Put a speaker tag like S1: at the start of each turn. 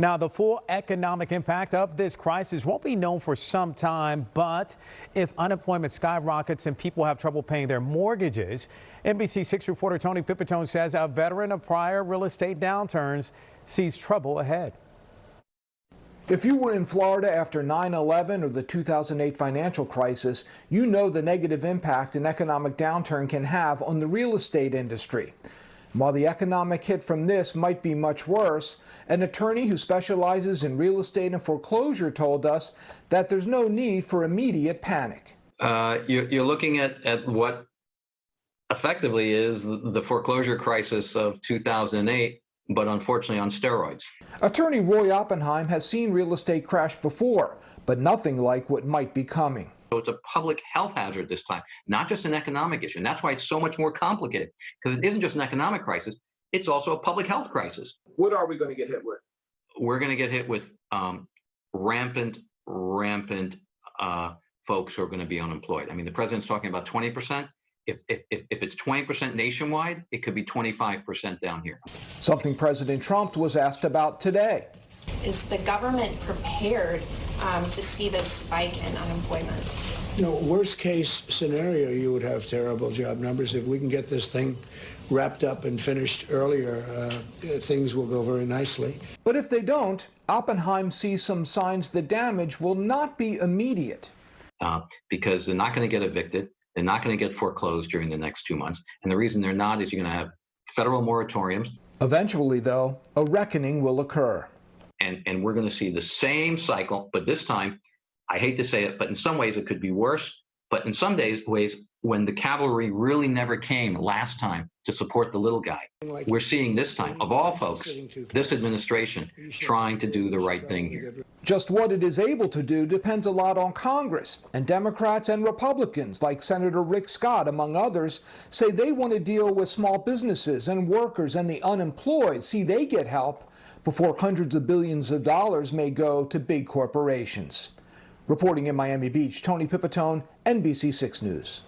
S1: Now, the full economic impact of this crisis won't be known for some time, but if unemployment skyrockets and people have trouble paying their mortgages, NBC6 reporter Tony Pipitone says a veteran of prior real estate downturns sees trouble ahead.
S2: If you were in Florida after 9-11 or the 2008 financial crisis, you know the negative impact an economic downturn can have on the real estate industry. While the economic hit from this might be much worse, an attorney who specializes in real estate and foreclosure told us that there's no need for immediate panic.
S3: Uh, you're, you're looking at, at what effectively is the foreclosure crisis of 2008 but unfortunately on steroids.
S2: Attorney Roy Oppenheim has seen real estate crash before, but nothing like what might be coming.
S3: So it's a public health hazard this time, not just an economic issue. And that's why it's so much more complicated, because it isn't just an economic crisis, it's also a public health crisis.
S4: What are we going to get hit with?
S3: We're going to get hit with um, rampant, rampant uh, folks who are going to be unemployed. I mean, the president's talking about 20%. If, if, if it's 20% nationwide, it could be 25% down here.
S2: Something President Trump was asked about today.
S5: Is the government prepared um, to see this spike in unemployment?
S6: You know, worst case scenario, you would have terrible job numbers. If we can get this thing wrapped up and finished earlier, uh, things will go very nicely.
S2: But if they don't, Oppenheim sees some signs the damage will not be immediate.
S3: Uh, because they're not going to get evicted. They're not going to get foreclosed during the next two months. And the reason they're not is you're going to have federal moratoriums.
S2: Eventually, though, a reckoning will occur.
S3: And, and we're going to see the same cycle, but this time, I hate to say it, but in some ways it could be worse. But in some days, ways, when the cavalry really never came last time to support the little guy, we're seeing this time, of all folks, this administration trying to do the right thing here.
S2: Just what it is able to do depends a lot on Congress, and Democrats and Republicans, like Senator Rick Scott, among others, say they want to deal with small businesses and workers and the unemployed, see they get help before hundreds of billions of dollars may go to big corporations. Reporting in Miami Beach, Tony Pipitone, NBC6 News.